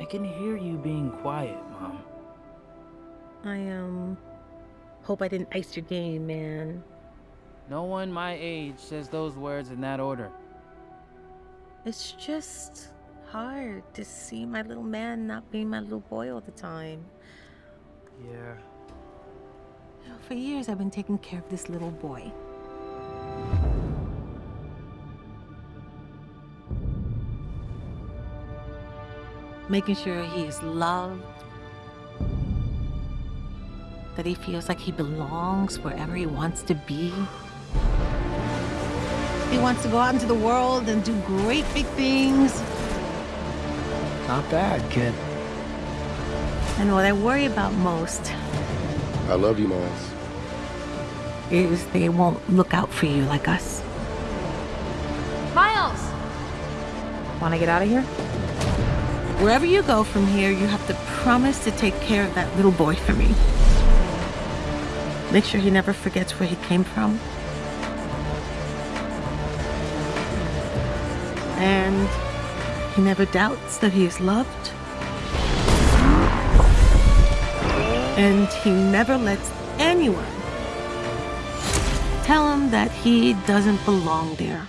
I can hear you being quiet, Mom. I, um, hope I didn't ice your game, man. No one my age says those words in that order. It's just hard to see my little man not being my little boy all the time. Yeah. You know, for years, I've been taking care of this little boy. Making sure he is loved, that he feels like he belongs wherever he wants to be. He wants to go out into the world and do great big things. Not bad, kid. And what I worry about most I love you, Miles. is they won't look out for you like us. Miles! Want to get out of here? Wherever you go from here, you have to promise to take care of that little boy for me. Make sure he never forgets where he came from. And he never doubts that he is loved. And he never lets anyone tell him that he doesn't belong there.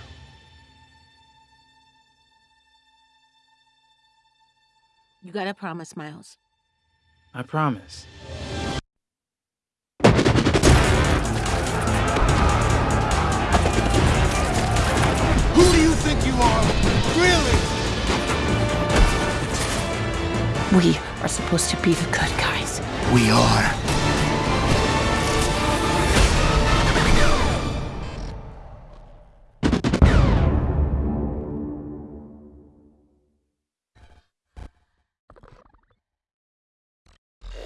You gotta promise, Miles. I promise. Who do you think you are? Really? We are supposed to be the good guys. We are.